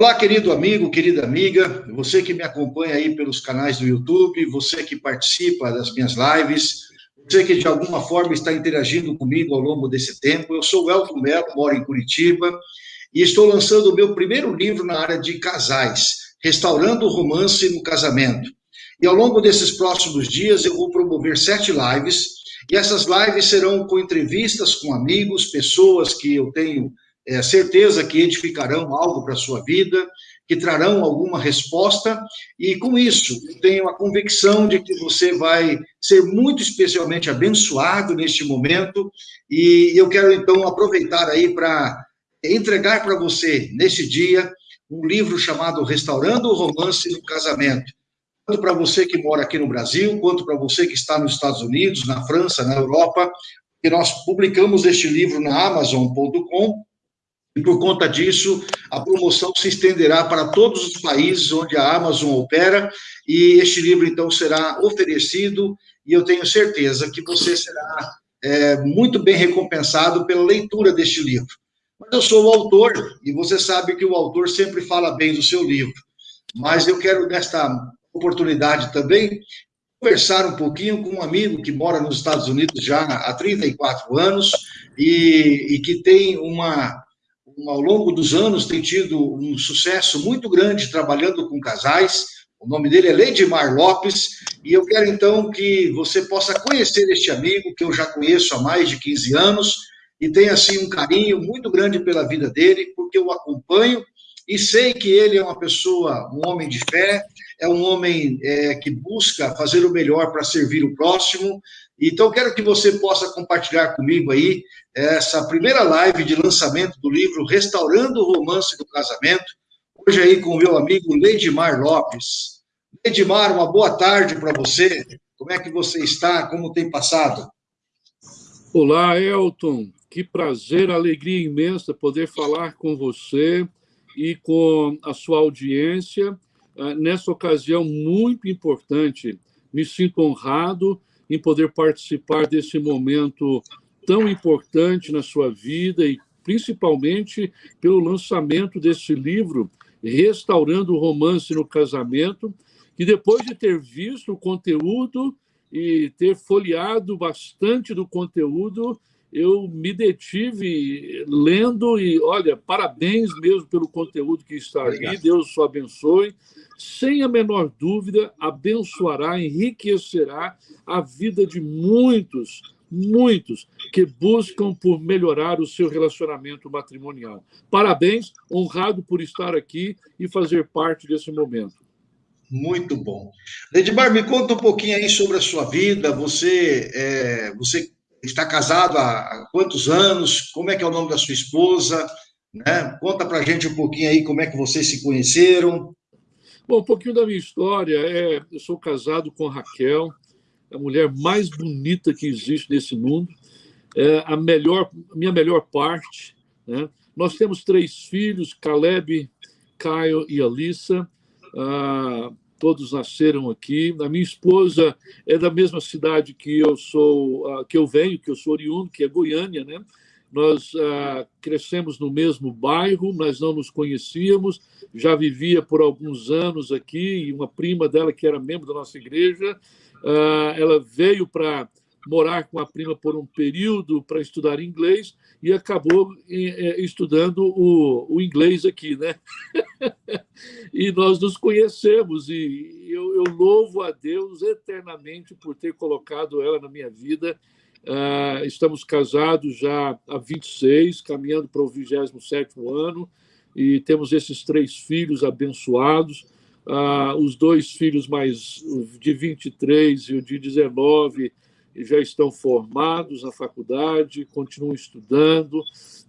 Olá, querido amigo, querida amiga, você que me acompanha aí pelos canais do YouTube, você que participa das minhas lives, você que de alguma forma está interagindo comigo ao longo desse tempo. Eu sou o Elton Mello, moro em Curitiba e estou lançando o meu primeiro livro na área de casais, Restaurando o Romance no Casamento. E ao longo desses próximos dias eu vou promover sete lives, e essas lives serão com entrevistas com amigos, pessoas que eu tenho é, certeza que edificarão algo para a sua vida, que trarão alguma resposta, e com isso, tenho a convicção de que você vai ser muito especialmente abençoado neste momento, e eu quero então aproveitar aí para entregar para você, nesse dia, um livro chamado Restaurando o Romance no Casamento. Tanto para você que mora aqui no Brasil, quanto para você que está nos Estados Unidos, na França, na Europa, que nós publicamos este livro na Amazon.com, e por conta disso, a promoção se estenderá para todos os países onde a Amazon opera, e este livro, então, será oferecido, e eu tenho certeza que você será é, muito bem recompensado pela leitura deste livro. Mas eu sou o autor, e você sabe que o autor sempre fala bem do seu livro. Mas eu quero, nesta oportunidade também, conversar um pouquinho com um amigo que mora nos Estados Unidos já há 34 anos e, e que tem uma, ao longo dos anos, tem tido um sucesso muito grande trabalhando com casais. O nome dele é Leidmar Lopes, e eu quero então que você possa conhecer este amigo, que eu já conheço há mais de 15 anos, e tenho assim um carinho muito grande pela vida dele, porque eu o acompanho e sei que ele é uma pessoa, um homem de fé, é um homem é, que busca fazer o melhor para servir o próximo. Então, quero que você possa compartilhar comigo aí essa primeira live de lançamento do livro Restaurando o Romance do Casamento, hoje aí com o meu amigo Leidmar Lopes. Leidmar, uma boa tarde para você. Como é que você está? Como tem passado? Olá, Elton. Que prazer, alegria imensa poder falar com você e com a sua audiência ah, nessa ocasião muito importante. Me sinto honrado em poder participar desse momento tão importante na sua vida e principalmente pelo lançamento desse livro Restaurando o Romance no Casamento, que depois de ter visto o conteúdo e ter folheado bastante do conteúdo, eu me detive lendo e, olha, parabéns mesmo pelo conteúdo que está Obrigado. ali, Deus o abençoe. Sem a menor dúvida, abençoará, enriquecerá a vida de muitos, muitos que buscam por melhorar o seu relacionamento matrimonial. Parabéns, honrado por estar aqui e fazer parte desse momento. Muito bom. Edmar, me conta um pouquinho aí sobre a sua vida. Você, é, você está casado há quantos anos? Como é que é o nome da sua esposa? Né? Conta para a gente um pouquinho aí como é que vocês se conheceram. Bom, um pouquinho da minha história. É, eu sou casado com Raquel, a mulher mais bonita que existe nesse mundo, é a melhor, minha melhor parte. Né? Nós temos três filhos, Caleb, Caio e Alissa. Ah, todos nasceram aqui. A minha esposa é da mesma cidade que eu sou, ah, que eu venho, que eu sou oriundo, que é Goiânia, né? Nós ah, crescemos no mesmo bairro, mas não nos conhecíamos. Já vivia por alguns anos aqui e uma prima dela que era membro da nossa igreja, ela veio para morar com a prima por um período para estudar inglês e acabou é, estudando o, inglês aqui, né? e nós nos conhecemos e eu, louvo a Deus eternamente por ter colocado ela na minha vida. Uh, estamos casados já há 26, caminhando para o 27 ano, e temos esses três filhos abençoados. Uh, os dois filhos mais de 23 e o de 19 já estão formados na faculdade, continuam estudando,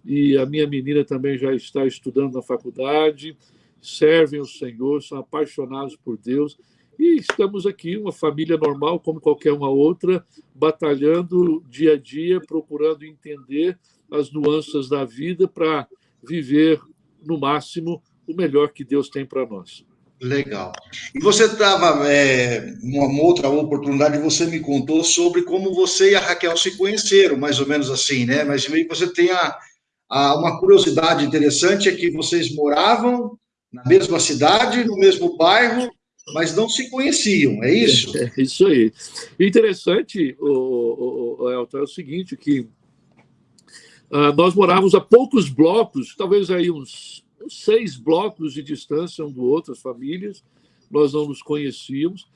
e a minha menina também já está estudando na faculdade, servem o Senhor, são apaixonados por Deus, e estamos aqui, uma família normal, como qualquer uma outra, batalhando dia a dia, procurando entender as nuances da vida para viver, no máximo, o melhor que Deus tem para nós. Legal. E você estava, é, numa outra oportunidade, você me contou sobre como você e a Raquel se conheceram, mais ou menos assim, né? Mas meio que você tem a, a, uma curiosidade interessante, é que vocês moravam na mesma cidade, no mesmo bairro, mas não se conheciam, é isso? É, é isso aí. Interessante, o, o, o Elton, é o seguinte, que uh, nós morávamos a poucos blocos, talvez aí uns seis blocos de distância um do outro, as famílias, nós não nos conhecíamos,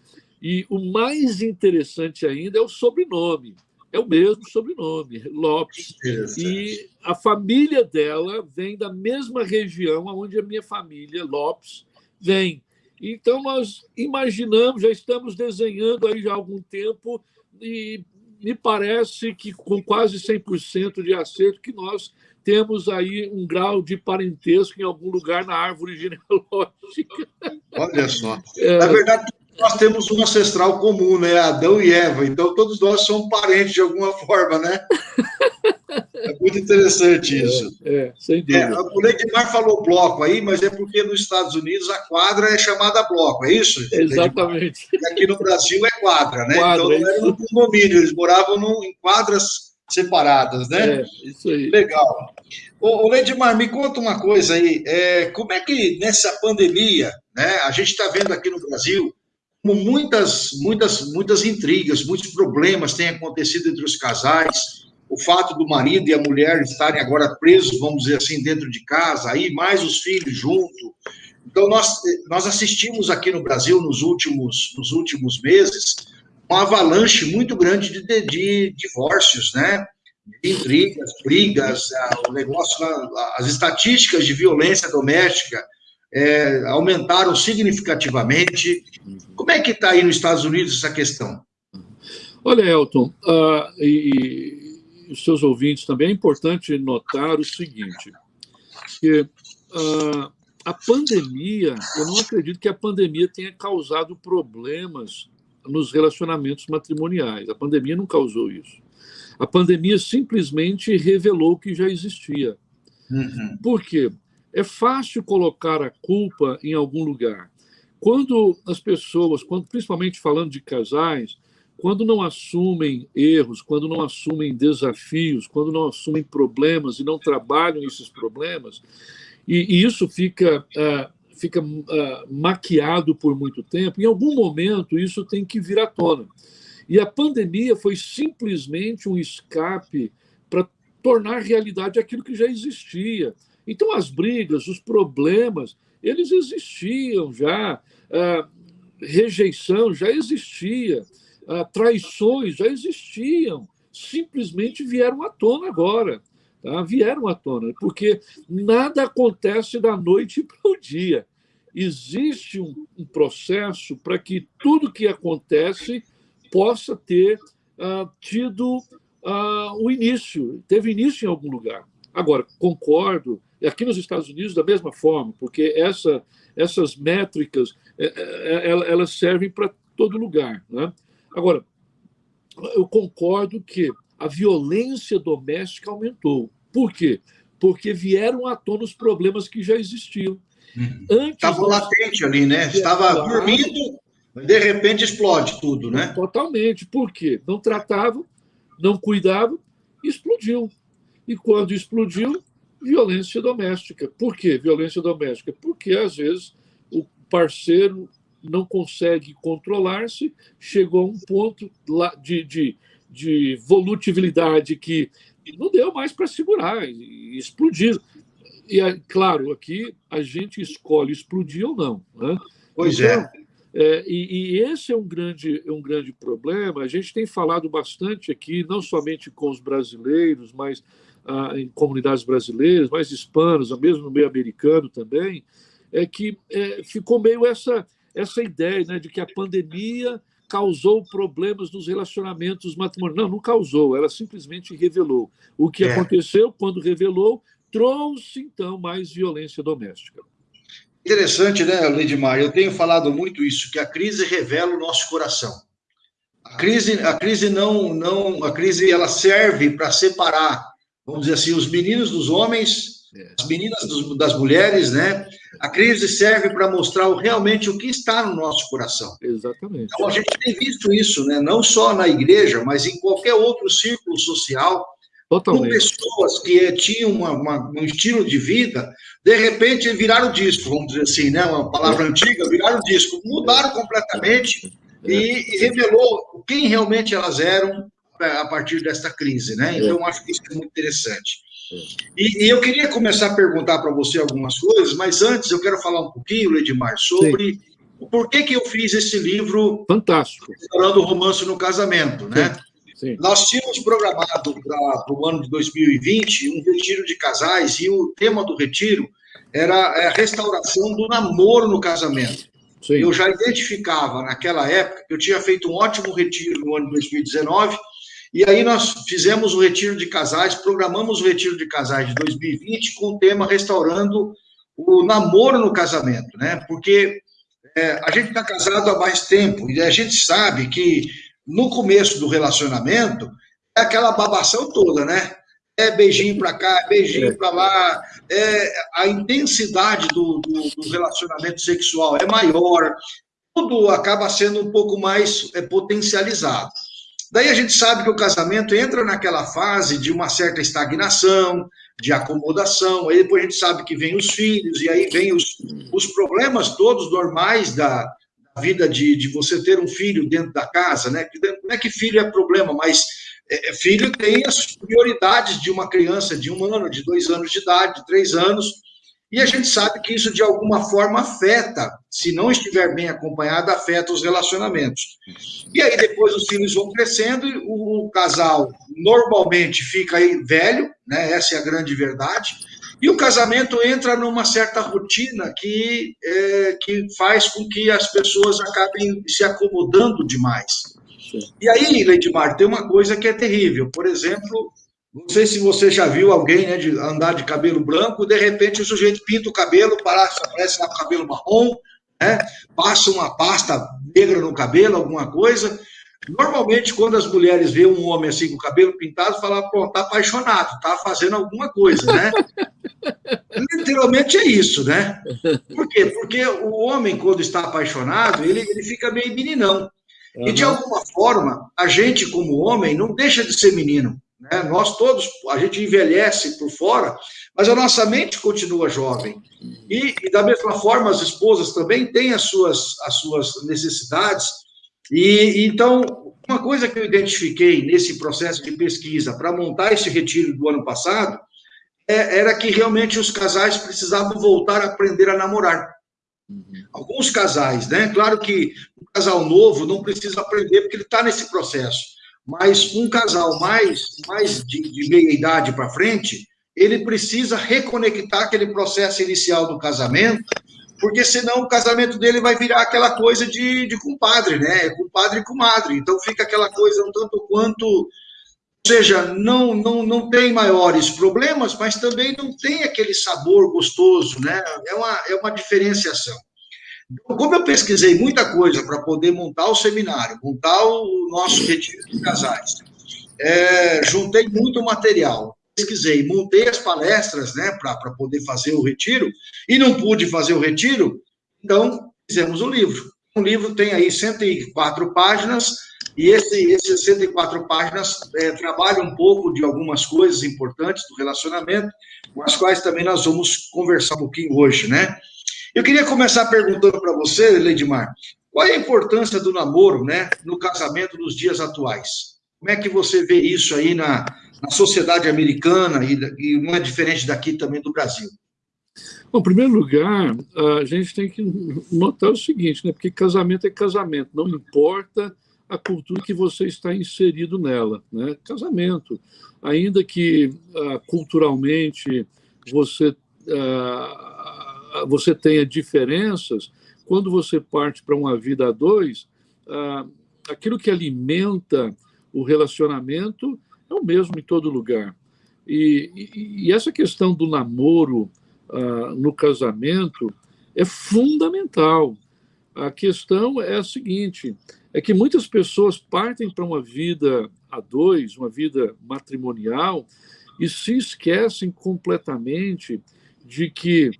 e o mais interessante ainda é o sobrenome. É o mesmo sobrenome, Lopes. E a família dela vem da mesma região onde a minha família, Lopes, vem. Então, nós imaginamos, já estamos desenhando aí já há algum tempo, e me parece que com quase 100% de acerto, que nós temos aí um grau de parentesco em algum lugar na árvore genealógica. Olha só. É... Na verdade, nós temos um ancestral comum, né? Adão e Eva. Então, todos nós somos parentes de alguma forma, né? É muito interessante é, isso. É, é sem dúvida. É, o Neidmar falou bloco aí, mas é porque nos Estados Unidos a quadra é chamada bloco, é isso? Exatamente. E aqui no Brasil é quadra, né? Quadra, então não era um condomínio, eles moravam num, em quadras separadas, né? É, isso aí. Legal. Ô Neidmar, me conta uma coisa aí. É, como é que nessa pandemia, né? A gente está vendo aqui no Brasil muitas, muitas, muitas intrigas, muitos problemas têm acontecido entre os casais. O fato do marido e a mulher estarem agora presos, vamos dizer assim, dentro de casa, aí mais os filhos junto. Então, nós, nós assistimos aqui no Brasil, nos últimos, nos últimos meses, uma avalanche muito grande de, de, de divórcios, né? De intrigas, brigas, o negócio, as estatísticas de violência doméstica é, aumentaram significativamente. Como é que está aí nos Estados Unidos essa questão? Olha, Elton, uh, e, os seus ouvintes também, é importante notar o seguinte, que uh, a pandemia, eu não acredito que a pandemia tenha causado problemas nos relacionamentos matrimoniais. A pandemia não causou isso. A pandemia simplesmente revelou que já existia. Uhum. Por quê? É fácil colocar a culpa em algum lugar. Quando as pessoas, quando, principalmente falando de casais, quando não assumem erros, quando não assumem desafios, quando não assumem problemas e não trabalham esses problemas, e, e isso fica, uh, fica uh, maquiado por muito tempo, em algum momento isso tem que vir à tona. E a pandemia foi simplesmente um escape para tornar realidade aquilo que já existia. Então, as brigas, os problemas, eles existiam já, a rejeição já existia, a traições já existiam, simplesmente vieram à tona agora. Tá? Vieram à tona, porque nada acontece da noite para o dia. Existe um, um processo para que tudo que acontece possa ter uh, tido uh, o início, teve início em algum lugar. Agora, concordo aqui nos Estados Unidos, da mesma forma, porque essa, essas métricas é, é, é, elas servem para todo lugar. Né? Agora, eu concordo que a violência doméstica aumentou. Por quê? Porque vieram à tona os problemas que já existiam. Uhum. Estava nós... latente ali, né? Estava dormindo, de repente explode tudo, né? Totalmente. Por quê? Não tratava, não cuidava, explodiu. E quando explodiu, violência doméstica. Por que violência doméstica? Porque, às vezes, o parceiro não consegue controlar-se, chegou a um ponto de, de, de volutibilidade que não deu mais para segurar e explodiu. E, claro, aqui a gente escolhe explodir ou não. Né? Pois é. então, é. é e, e, esse é um grande, um grande problema. A gente tem falado bastante aqui, não somente com os brasileiros, mas ah, em comunidades brasileiras, mais hispanas, mesmo no meio americano também, é que é, ficou meio essa, essa ideia né, de que a pandemia causou problemas nos relacionamentos matrimoniais. Não, não causou, ela simplesmente revelou. O que é. aconteceu quando revelou trouxe, então, mais violência doméstica. Interessante, né, Lidmar? Eu tenho falado muito isso, que a crise revela o nosso coração. A crise, a crise não, não, a crise ela serve para separar vamos dizer assim, os meninos dos homens. As meninas das mulheres, né? A crise serve para mostrar realmente o que está no nosso coração. Exatamente. Então, a gente tem visto isso, né? Não só na igreja, mas em qualquer outro círculo social, Totalmente. Com pessoas que tinham uma, uma, um estilo de vida, de repente viraram disco, vamos dizer assim, né? Uma palavra antiga, viraram disco, mudaram completamente é. e, revelou quem realmente elas eram é, a partir desta crise, né? Então, acho que isso é muito interessante. E, e, eu queria começar a perguntar para você algumas coisas, mas antes eu quero falar um pouquinho, Ledmar, sobre Sim. por que, que eu fiz esse livro. Fantástico. Falando romance no casamento, né? Sim. Nós tínhamos programado para o ano de 2020 um retiro de casais e o tema do retiro era a restauração do namoro no casamento. Sim. Eu já identificava naquela época que eu tinha feito um ótimo retiro no ano de 2019 e aí nós fizemos o retiro de casais, programamos o retiro de casais de 2020 com o tema restaurando o namoro no casamento, né? Porque é, a gente está casado há mais tempo e a gente sabe que no começo do relacionamento é aquela babação toda, né? É beijinho para cá, é beijinho para lá, é, a intensidade do, do, do, relacionamento sexual é maior, tudo acaba sendo um pouco mais é, potencializado. Daí a gente sabe que o casamento entra naquela fase de uma certa estagnação, de acomodação, aí depois a gente sabe que vem os filhos, e aí vem os, os problemas todos normais da, da vida de, de você ter um filho dentro da casa, né? Não é que filho é problema, mas é, é, filho tem as prioridades de uma criança de um ano, de dois anos de idade, de três anos, e a gente sabe que isso, de alguma forma, afeta, se não estiver bem acompanhado, afeta os relacionamentos. E aí, depois, os filhos vão crescendo, e o, casal normalmente fica aí velho, né? essa é a grande verdade, e o casamento entra numa certa rotina que, é, que faz com que as pessoas acabem se acomodando demais. E aí, Leidmar, tem uma coisa que é terrível. Por exemplo, não sei se você já viu alguém né, de andar de cabelo branco, de repente o sujeito pinta o cabelo, parece, aparece lá com o cabelo marrom, né, passa uma pasta negra no cabelo, alguma coisa. Normalmente, quando as mulheres veem um homem assim com o cabelo pintado, falam, pronto, tá apaixonado, tá fazendo alguma coisa, né? Literalmente é isso, né? Por quê? Porque o homem, quando está apaixonado, ele, ele fica meio meninão. Uhum. E, de alguma forma, a gente, como homem, não deixa de ser menino. Né? Nós todos, a gente envelhece por fora, mas a nossa mente continua jovem. E, e, da mesma forma, as esposas também têm as suas, as suas necessidades. E então, uma coisa que eu identifiquei nesse processo de pesquisa para montar esse retiro do ano passado é, era que realmente os casais precisavam voltar a aprender a namorar. Alguns casais, né? Claro que um casal novo não precisa aprender porque ele está nesse processo mas um casal mais, mais de, de meia idade para frente, ele precisa reconectar aquele processo inicial do casamento, porque senão o casamento dele vai virar aquela coisa de, de compadre, né? Compadre e comadre. Então fica aquela coisa um tanto quanto. Ou seja, não, não, não tem maiores problemas, mas também não tem aquele sabor gostoso, né? É uma, é uma diferenciação. Como eu pesquisei muita coisa para poder montar o seminário, montar o nosso retiro de casais, é, juntei muito material, pesquisei, montei as palestras né, para poder fazer o retiro, e não pude fazer o retiro, então fizemos o um livro. O livro tem aí 104 páginas, e esse, esses 104 páginas é, trabalha um pouco de algumas coisas importantes do relacionamento, com as quais também nós vamos conversar um pouquinho hoje, né? Eu queria começar perguntando para você, Leidmar, qual é a importância do namoro né, no casamento nos dias atuais? Como é que você vê isso aí na, na sociedade americana e, e não é diferente daqui também do Brasil? Bom, em primeiro lugar, a gente tem que notar o seguinte, né? Porque casamento é casamento, não importa a cultura que você está inserido nela, né? Casamento, ainda que uh, culturalmente você uh, você tenha diferenças, quando você parte para uma vida a dois, ah, aquilo que alimenta o relacionamento é o mesmo em todo lugar. E, e, e essa questão do namoro ah, no casamento é fundamental. A questão é a seguinte: é que muitas pessoas partem para uma vida a dois, uma vida matrimonial, e se esquecem completamente de que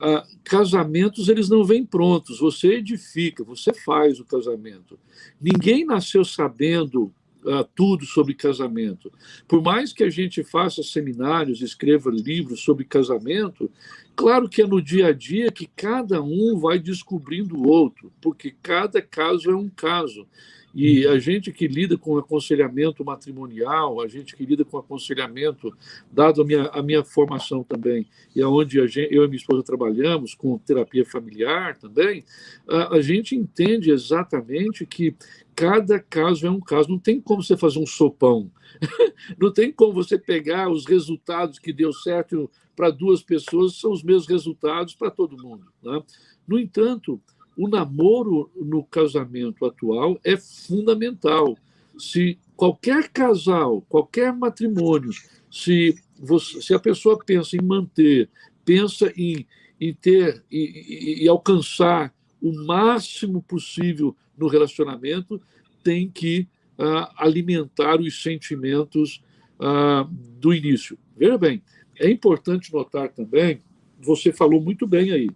ah, casamentos eles não vêm prontos, você edifica, você faz o casamento. Ninguém nasceu sabendo uh, tudo sobre casamento. Por mais que a gente faça seminários, escreva livros sobre casamento, claro que é no dia a dia que cada um vai descobrindo o outro, porque cada caso é um caso. E a gente que lida com aconselhamento matrimonial, a gente que lida com aconselhamento, dado a minha, a minha formação também, e aonde eu e minha esposa trabalhamos com terapia familiar também, a, a gente entende exatamente que cada caso é um caso. Não tem como você fazer um sopão. Não tem como você pegar os resultados que deu certo para duas pessoas, são os mesmos resultados para todo mundo. Né? No entanto, o namoro no casamento atual é fundamental. Se qualquer casal, qualquer matrimônio, se, você, se a pessoa pensa em manter, pensa em, em ter e, alcançar o máximo possível no relacionamento, tem que uh, alimentar os sentimentos uh, do início. Veja bem, é importante notar também, você falou muito bem aí,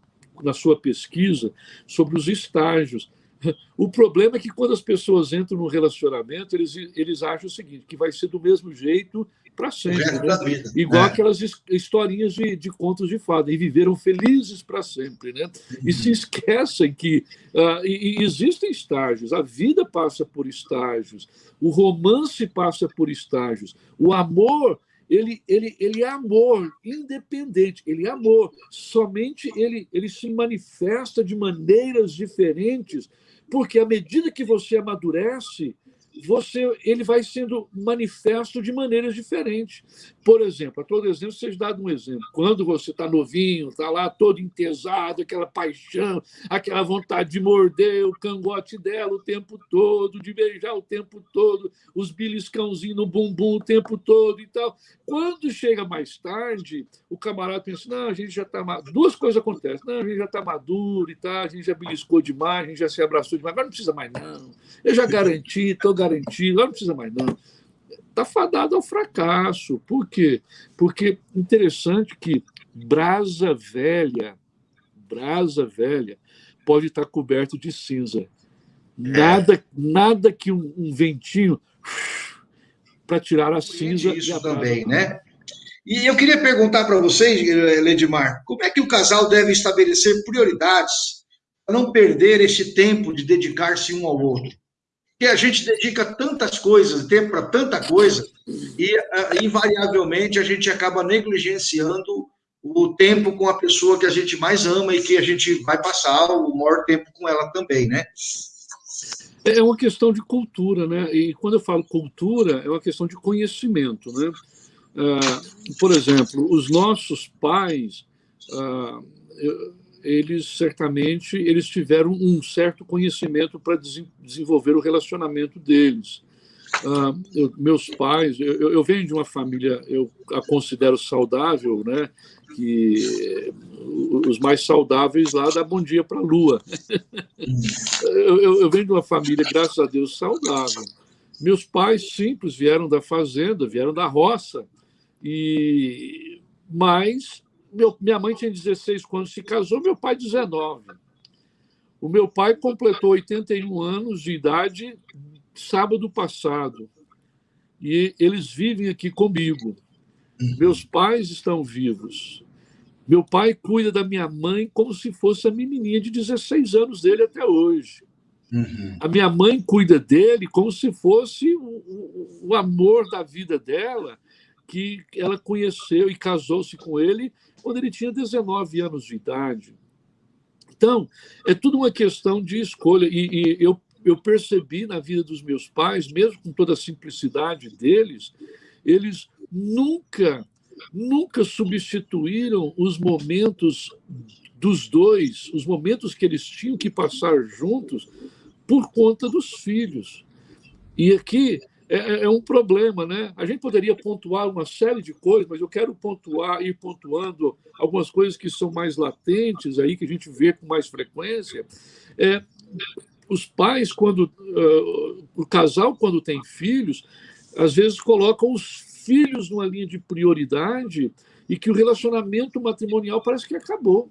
na sua pesquisa sobre os estágios. O problema é que quando as pessoas entram no relacionamento, eles, eles acham o seguinte, que vai ser do mesmo jeito para sempre. Né? Igual é. aquelas historinhas de, de contos de fada, e viveram felizes para sempre. Né? Uhum. E se esquecem que uh, e, e existem estágios, a vida passa por estágios, o romance passa por estágios, o amor ele, ele, ele é amor independente, ele é amor. Somente ele, ele se manifesta de maneiras diferentes, porque à medida que você amadurece, você, ele vai sendo manifesto de maneiras diferentes. Por exemplo, a todo exemplo, vocês dado um exemplo. Quando você está novinho, está lá todo entesado, aquela paixão, aquela vontade de morder o cangote dela o tempo todo, de beijar o tempo todo, os beliscãozinhos no bumbum o tempo todo e tal. Quando chega mais tarde, o camarada pensa, não, a gente já está... Duas coisas acontecem. Não, a gente já está maduro e tal, a gente já beliscou demais, a gente já se abraçou demais, mas não precisa mais não. Eu já garanti, estou garantido, não precisa mais não está fadado ao fracasso. Por quê? Porque interessante que brasa velha, brasa velha, pode estar coberto de cinza. Nada, é. nada que um, um ventinho para tirar a cinza. Isso também, né? E eu queria perguntar para vocês, Ledmar, como é que o casal deve estabelecer prioridades para não perder esse tempo de dedicar-se um ao outro? Que a gente dedica tantas coisas, tempo para tanta coisa, e uh, invariavelmente a gente acaba negligenciando o tempo com a pessoa que a gente mais ama e que a gente vai passar o maior tempo com ela também, né? É uma questão de cultura, né? E quando eu falo cultura, é uma questão de conhecimento, né? Uh, por exemplo, os nossos pais, uh, eles certamente eles tiveram um certo conhecimento para desenvolver o relacionamento deles. Uh, eu, meus pais, eu, eu, venho de uma família, eu a considero saudável, né? Que os mais saudáveis lá dá bom dia para a lua. eu, eu, eu venho de uma família, graças a Deus, saudável. Meus pais simples vieram da fazenda, vieram da roça, e mas meu, minha mãe tinha 16 quando se casou, meu pai 19. O meu pai completou 81 anos de idade sábado passado. E eles vivem aqui comigo. Uhum. Meus pais estão vivos. Meu pai cuida da minha mãe como se fosse a menininha de 16 anos dele até hoje. Uhum. A minha mãe cuida dele como se fosse o, o, o amor da vida dela, que ela conheceu e casou-se com ele quando ele tinha 19 anos de idade. Então, é tudo uma questão de escolha. E, e eu, eu percebi na vida dos meus pais, mesmo com toda a simplicidade deles, eles nunca, nunca substituíram os momentos dos dois, os momentos que eles tinham que passar juntos, por conta dos filhos. E aqui é, é, é, um problema, né? A gente poderia pontuar uma série de coisas, mas eu quero pontuar, ir pontuando algumas coisas que são mais latentes aí, que a gente vê com mais frequência. É, os pais, quando uh, o casal, quando tem filhos, às vezes colocam os filhos numa linha de prioridade e que o relacionamento matrimonial parece que acabou,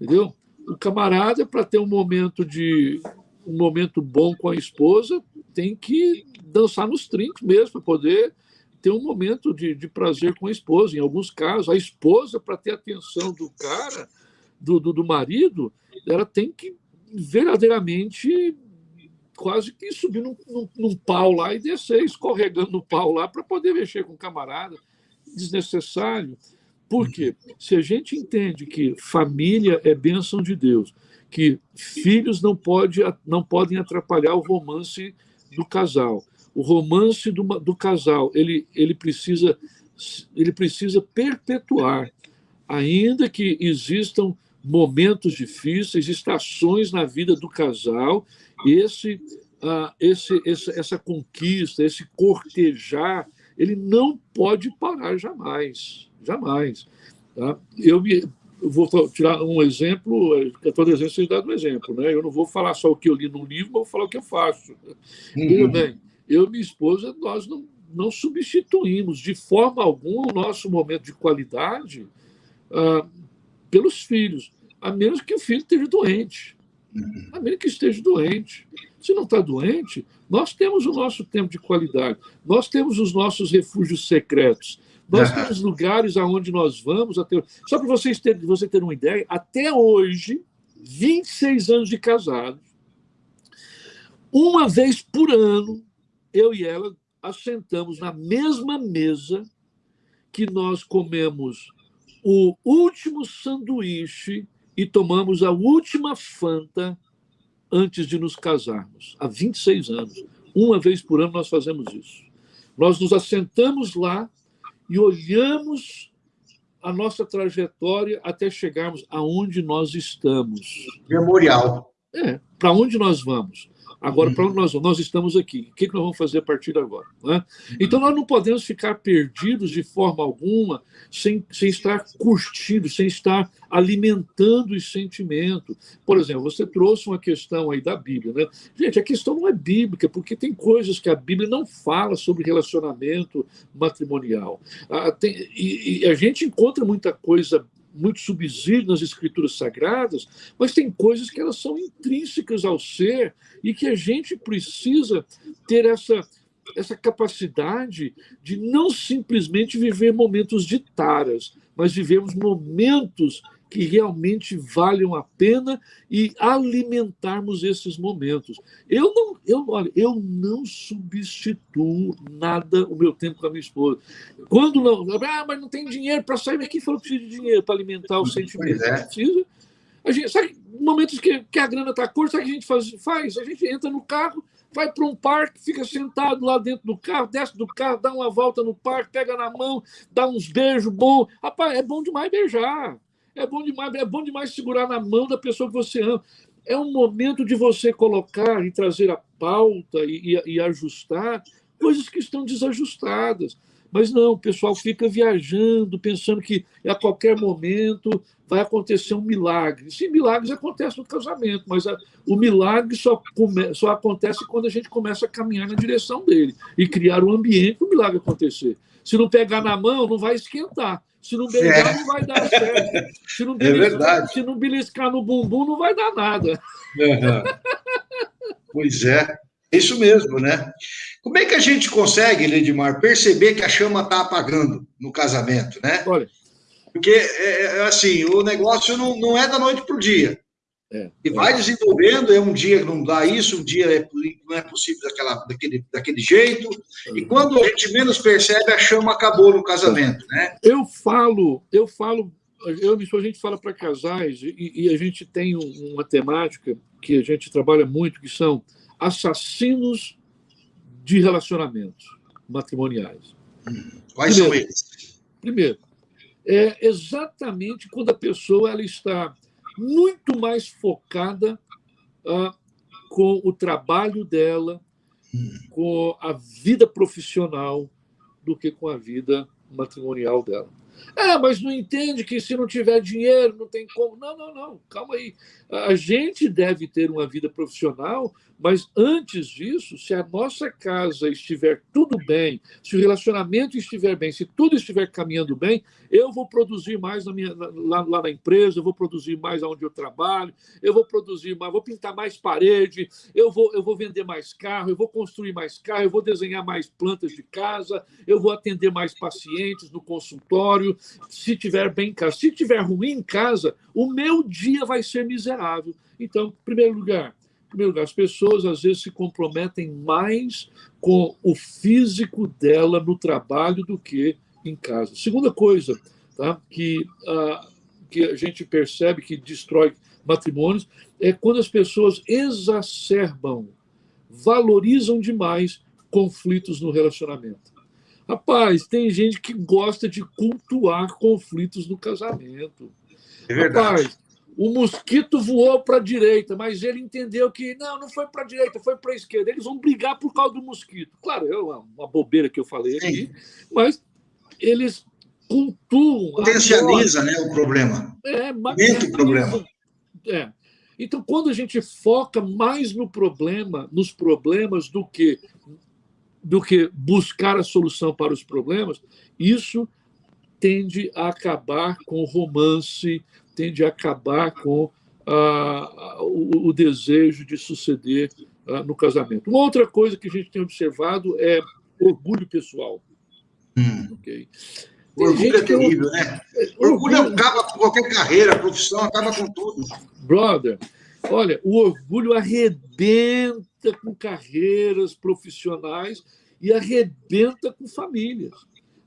entendeu? O camarada, para ter um momento de um momento bom com a esposa, tem que dançar nos trinques mesmo, para poder ter um momento de, de prazer com a esposa. Em alguns casos, a esposa, para ter atenção do cara, do, do, do marido, ela tem que verdadeiramente quase que subir num, num, num, pau lá e descer escorregando no pau lá para poder mexer com o camarada. Desnecessário. Por quê? Se a gente entende que família é bênção de Deus, que filhos não, pode, não podem atrapalhar o romance do casal, o romance do, do casal ele, ele, precisa, ele precisa perpetuar, ainda que existam momentos difíceis, estações na vida do casal, esse, uh, esse, esse, essa conquista, esse cortejar, ele não pode parar jamais, jamais. Tá? Eu, me, vou tirar um exemplo, eu estou dizendo vocês dado um exemplo, né? Eu não vou falar só o que eu li no livro, mas vou falar o que eu faço. Uhum. bem, eu e minha esposa, nós não, não substituímos de forma alguma o nosso momento de qualidade uh, pelos filhos, a menos que o filho esteja doente. A menos que esteja doente. Se não está doente, nós temos o nosso tempo de qualidade, nós temos os nossos refúgios secretos, nós uhum. temos lugares aonde nós vamos. Até... Só para vocês terem, você ter uma ideia, até hoje, 26 anos de casado, uma vez por ano, eu e ela assentamos na mesma mesa que nós comemos o último sanduíche e tomamos a última Fanta antes de nos casarmos, há 26 anos. Uma vez por ano nós fazemos isso. Nós nos assentamos lá e olhamos a nossa trajetória até chegarmos aonde nós estamos. Memorial. É, para onde nós vamos? Agora, para onde nós vamos? Nós estamos aqui. O que nós vamos fazer a partir de agora? Né? Então, nós não podemos ficar perdidos de forma alguma, sem, sem estar curtindo, sem estar alimentando esse sentimento. Por exemplo, você trouxe uma questão aí da Bíblia. Né? Gente, a questão não é bíblica, porque tem coisas que a Bíblia não fala sobre relacionamento matrimonial. Ah, tem, e, e a gente encontra muita coisa muito subsídio nas escrituras sagradas, mas tem coisas que elas são intrínsecas ao ser e que a gente precisa ter essa essa capacidade de não simplesmente viver momentos de taras, mas vivemos momentos que realmente valham a pena e alimentarmos esses momentos. Eu não, eu, olha, eu não substituo nada o meu tempo com a minha esposa. Quando não, ah, mas não tem dinheiro para sair, mas quem falou que precisa de dinheiro para alimentar o sentimento? É. Precisa. A gente, sabe, momentos que, que a grana está curta, sabe o que a gente faz, faz? A gente entra no carro, vai para um parque, fica sentado lá dentro do carro, desce do carro, dá uma volta no parque, pega na mão, dá uns beijos bons. Rapaz, é bom demais beijar. É bom demais, é bom demais segurar na mão da pessoa que você ama. É um momento de você colocar e trazer a pauta e, e, e ajustar coisas que estão desajustadas. Mas não, o pessoal fica viajando, pensando que a qualquer momento vai acontecer um milagre. Sim, milagres acontecem no casamento, mas a, o milagre só, come, só acontece quando a gente começa a caminhar na direção dele e criar um ambiente para o milagre acontecer. Se não pegar na mão, não vai esquentar. Se não beijar, é. não vai dar certo. Se não, é beliscar, se não beliscar no bumbum, não vai dar nada. Uhum. pois é, é isso mesmo, né? Como é que a gente consegue, Ledimar, perceber que a chama está apagando no casamento, né? Olha. Porque, é, é, assim, o negócio não, não é da noite para o dia. É, e vai é. desenvolvendo, é um dia que não dá isso, um dia é, não é possível daquela, daquele, daquele jeito, e quando a gente menos percebe, a chama acabou no casamento, né? Eu falo, eu falo, eu a gente fala para casais, e, e, a gente tem uma temática que a gente trabalha muito, que são assassinos de relacionamentos matrimoniais. Quais primeiro, são eles? Primeiro, é exatamente quando a pessoa ela está muito mais focada ah, com o trabalho dela, com a vida profissional, do que com a vida matrimonial dela. É, mas não entende que se não tiver dinheiro não tem como. Não, não, não, calma aí. A gente deve ter uma vida profissional, Mas antes disso, se a nossa casa estiver tudo bem, se o relacionamento estiver bem, se tudo estiver caminhando bem, eu vou produzir mais na minha, lá, lá na empresa, eu vou produzir mais onde eu trabalho, eu vou produzir mais, vou pintar mais parede, eu vou, eu vou vender mais carro, eu vou construir mais carro, eu vou desenhar mais plantas de casa, eu vou atender mais pacientes no consultório, se tiver bem em casa. Se tiver ruim em casa, o meu dia vai ser miserável. Então, em primeiro lugar, primeiro lugar, as pessoas às vezes se comprometem mais com o físico dela no trabalho do que em casa. Segunda coisa tá, que, ah, que a gente percebe que destrói matrimônios é quando as pessoas exacerbam, valorizam demais conflitos no relacionamento. Rapaz, tem gente que gosta de cultuar conflitos no casamento. É verdade. Rapaz, o mosquito voou para a direita, mas ele entendeu que não, não foi para a direita, foi para a esquerda. Eles vão brigar por causa do mosquito. Claro, é uma bobeira que eu falei Sim. aqui, mas eles cultuam. Potencializa né, o problema. É, Aumenta o problema. É. Então, quando a gente foca mais no problema, nos problemas, do que, do que buscar a solução para os problemas, isso tende a acabar com o romance, tende a acabar com ah, o, o, desejo de suceder ah, no casamento. Uma outra coisa que a gente tem observado é orgulho pessoal. Hum. Okay? Orgulho é terrível, né? O orgulho, orgulho acaba com qualquer carreira, profissão, acaba com tudo. Brother, olha, o orgulho arrebenta com carreiras profissionais e arrebenta com famílias.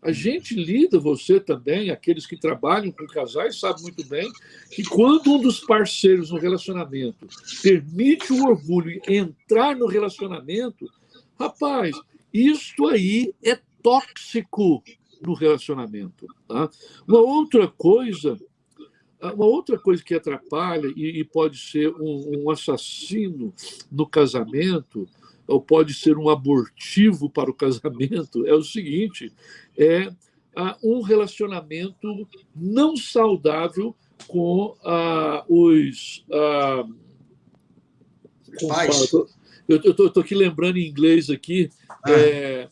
A gente lida, você também, aqueles que trabalham com casais, sabe muito bem que quando um dos parceiros no relacionamento permite o orgulho entrar no relacionamento, rapaz, isto aí é tóxico no relacionamento. Tá? Uma outra coisa, uma outra coisa que atrapalha e, pode ser um, um assassino no casamento ou pode ser um abortivo para o casamento é o seguinte: é ah, um relacionamento não saudável com ah, os. Ah, com, pais. Eu estou aqui lembrando em inglês aqui, ah. é,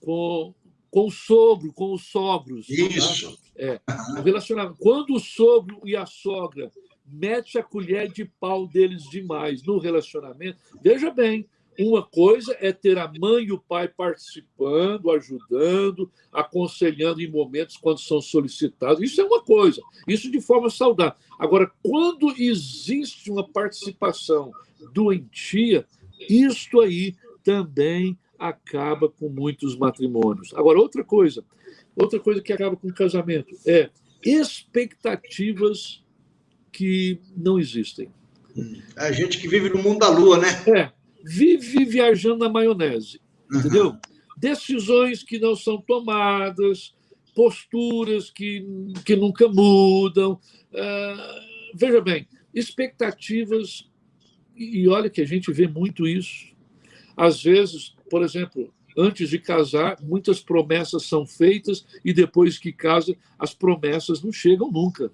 com, com o sogro, com os sogros. Isso. Tá? É, relacionamento. Quando o sogro e a sogra mete a colher de pau deles demais no relacionamento, veja bem, uma coisa é ter a mãe e o pai participando, ajudando, aconselhando em momentos quando são solicitados. Isso é uma coisa, isso de forma saudável. Agora, quando existe uma participação doentia, isto aí também acaba com muitos matrimônios. Agora, outra coisa, outra coisa que acaba com o casamento é expectativas que não existem. A gente que vive no mundo da lua, né? É, vive viajando na maionese, entendeu? Uhum. Decisões que não são tomadas, posturas que, que nunca mudam. Uh, veja bem, expectativas, e olha que a gente vê muito isso. Às vezes, por exemplo, antes de casar, muitas promessas são feitas e depois que casa, as promessas não chegam nunca.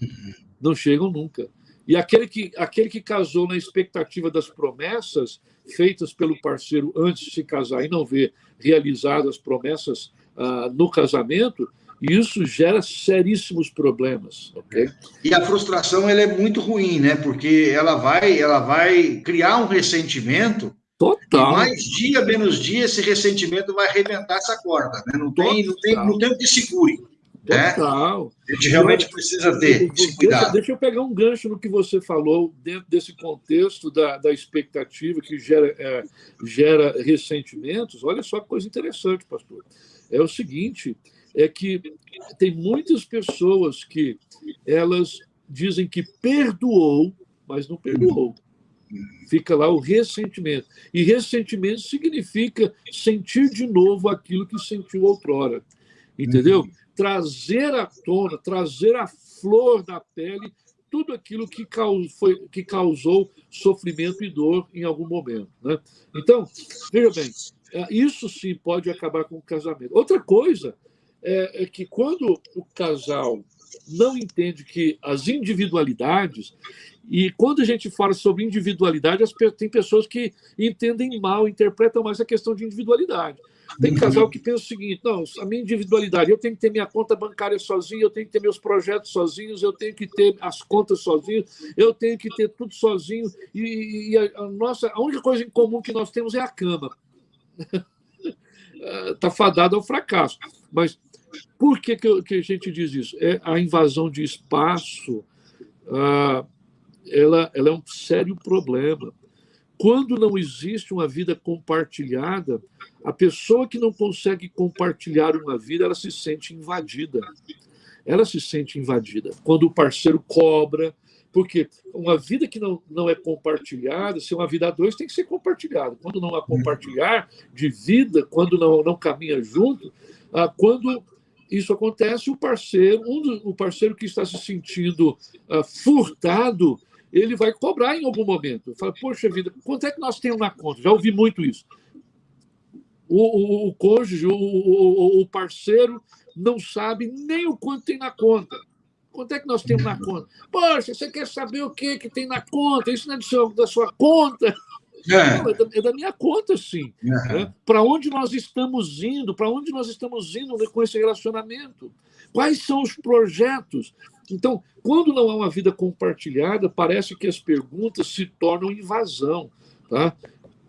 Uhum. Não chegam nunca. E aquele que, aquele que casou na expectativa das promessas feitas pelo parceiro antes de se casar e não vê realizadas as promessas ah, no casamento, isso gera seríssimos problemas, ok? E a frustração ela é muito ruim, né? Porque ela vai, ela vai criar um ressentimento. Total. Mais dia menos dia esse ressentimento vai arrebentar essa corda, né? Não tem, não tem, não tem o que segure. Né? Total. A gente realmente precisa ter. Deixa, deixa, eu pegar um gancho no que você falou, dentro desse contexto da, da expectativa que gera, é, gera ressentimentos. Olha só que coisa interessante, pastor. É o seguinte: é que tem muitas pessoas que elas dizem que perdoou, mas não perdoou. Fica lá o ressentimento. E ressentimento significa sentir de novo aquilo que sentiu outrora. Entendeu? Trazer à tona, trazer à flor da pele tudo aquilo que causou, foi, que causou sofrimento e dor em algum momento. Né? Então, veja bem, é, isso sim pode acabar com o casamento. Outra coisa é, é que quando o casal não entende que as individualidades e quando a gente fala sobre individualidade, tem pessoas que entendem mal, interpretam mais a questão de individualidade. Tem casal que pensa o seguinte: não, a minha individualidade, eu tenho que ter minha conta bancária sozinho, eu tenho que ter meus projetos sozinhos, eu tenho que ter as contas sozinho, eu tenho que ter tudo sozinho. E, e a, a, nossa, a única coisa em comum que nós temos é a cama. Está fadado ao fracasso. Mas por que, que, que, a gente diz isso? É a invasão de espaço. Ah, ela, ela é um sério problema. Quando não existe uma vida compartilhada, a pessoa que não consegue compartilhar uma vida, ela se sente invadida. Ela se sente invadida. Quando o parceiro cobra, porque uma vida que não, não é compartilhada, se uma vida a dois, tem que ser compartilhada. Quando não há compartilhar de vida, quando não, não caminha junto, ah, quando isso acontece, o parceiro, um o parceiro que está se sentindo ah, furtado, ele vai cobrar em algum momento. Fala, poxa vida, quanto é que nós temos na conta? Já ouvi muito isso. O, o, o cônjuge, o, o, o, parceiro, não sabe nem o quanto tem na conta. Quanto é que nós temos na conta? Poxa, você quer saber o que, que tem na conta? Isso não é do seu, da sua conta. É. Não, é, da, é, da, minha conta, sim. É. É. Para onde nós estamos indo? Para onde nós estamos indo com esse relacionamento? Quais são os projetos? Então, quando não há uma vida compartilhada, parece que as perguntas se tornam invasão. Tá?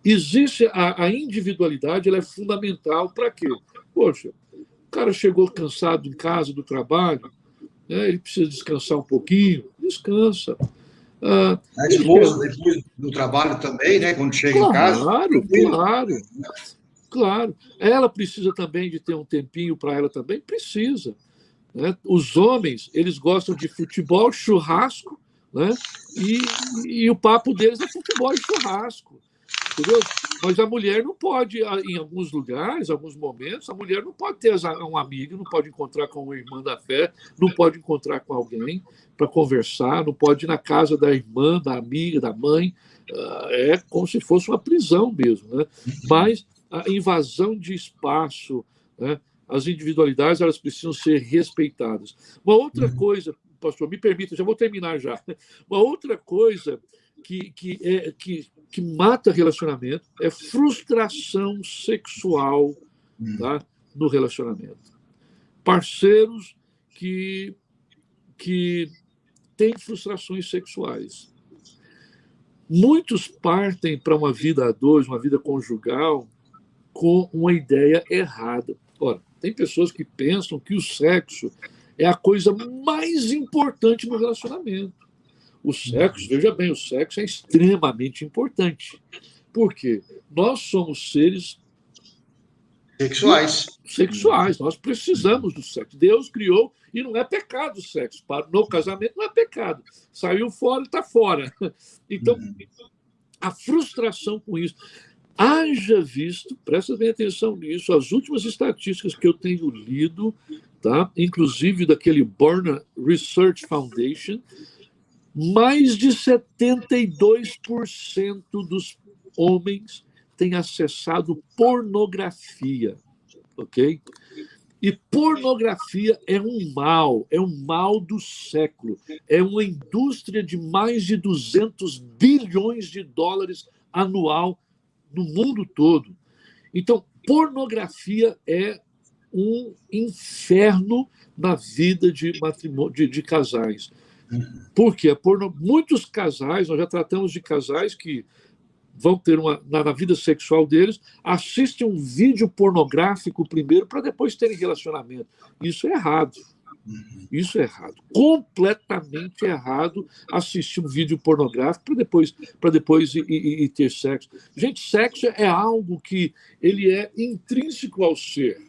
Existe a, a individualidade, ela é fundamental para quê? Poxa, o cara chegou cansado em casa do trabalho, né? ele precisa descansar um pouquinho, descansa. Ah, a esposa, depois do trabalho também, né? Quando chega claro, em casa. Claro, claro. Claro. Ela precisa também de ter um tempinho para ela também? Precisa. Né? Os homens, eles gostam de futebol, churrasco, né? e, e o papo deles é futebol e churrasco. Entendeu? Mas a mulher não pode, em alguns lugares, alguns momentos, a mulher não pode ter um amigo, não pode encontrar com uma irmã da fé, não pode encontrar com alguém para conversar, não pode ir na casa da irmã, da amiga, da mãe. Ah, é como se fosse uma prisão mesmo. Né? Mas a invasão de espaço, né? As individualidades elas precisam ser respeitadas. Uma outra uhum. coisa, pastor, me permita, já vou terminar já. Uma outra coisa que, que, é, que, que mata relacionamento é frustração sexual uhum. tá, no relacionamento. Parceiros que, que têm frustrações sexuais. Muitos partem para uma vida a dois, uma vida conjugal, com uma ideia errada. Ora, tem pessoas que pensam que o sexo é a coisa mais importante no relacionamento. O sexo, veja bem, o sexo é extremamente importante. Por quê? Nós somos seres sexuais. Sexuais, nós precisamos do sexo. Deus criou e não é pecado o sexo. No casamento não é pecado. Saiu fora, está fora. Então, a frustração com isso. Haja visto, presta bem atenção nisso, as últimas estatísticas que eu tenho lido, tá? inclusive daquele Born Research Foundation, mais de 72% dos homens têm acessado pornografia, ok? E pornografia é um mal, é um mal do século. É uma indústria de mais de 200 bilhões de dólares anual no mundo todo. Então, pornografia é um inferno na vida de matrimônio de, de casais. Por quê? Porno... Muitos casais, nós já tratamos de casais que vão ter uma na, na vida sexual deles, assistem um vídeo pornográfico primeiro para depois terem relacionamento. Isso é errado. Uhum. Isso é errado. Completamente errado assistir um vídeo pornográfico para depois, para depois ir, ir, ir, ter sexo. Gente, sexo é algo que ele é intrínseco ao ser.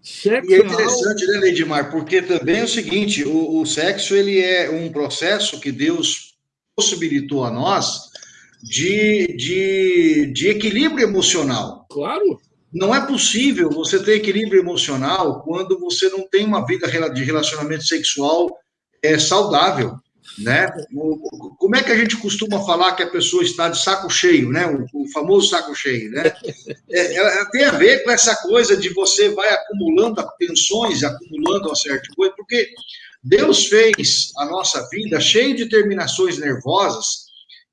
Sexo e é interessante, é algo... né, Leidmar? Porque também é o seguinte: o, o sexo ele é um processo que Deus possibilitou a nós de, de, de equilíbrio emocional. Claro. Não é possível você ter equilíbrio emocional quando você não tem uma vida de relacionamento sexual é, saudável, né? Como é que a gente costuma falar que a pessoa está de saco cheio, né? O, o famoso saco cheio, né? É, é, tem a ver com essa coisa de você vai acumulando tensões, acumulando uma certa coisa, porque Deus fez a nossa vida cheia de terminações nervosas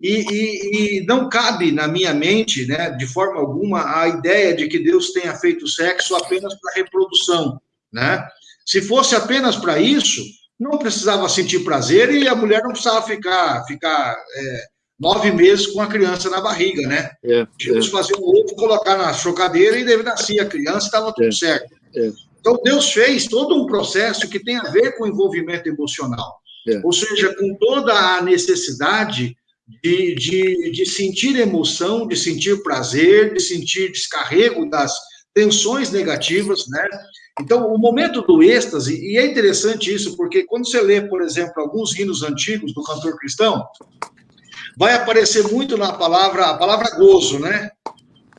e, e, e, não cabe na minha mente, né, de forma alguma, a ideia de que Deus tenha feito sexo apenas para reprodução, né? Se fosse apenas para isso, não precisava sentir prazer e a mulher não precisava ficar, ficar é, nove meses com a criança na barriga, né? É, é. fazer um ovo, colocar na chocadeira e deve nascer a criança, estava tudo é, certo. É. Então, Deus fez todo um processo que tem a ver com envolvimento emocional. É. Ou seja, com toda a necessidade de, de, de sentir emoção, de sentir prazer, de sentir descarrego das tensões negativas, né? Então, o momento do êxtase, e é interessante isso, porque quando você lê, por exemplo, alguns hinos antigos do cantor cristão, vai aparecer muito na palavra, a palavra gozo, né?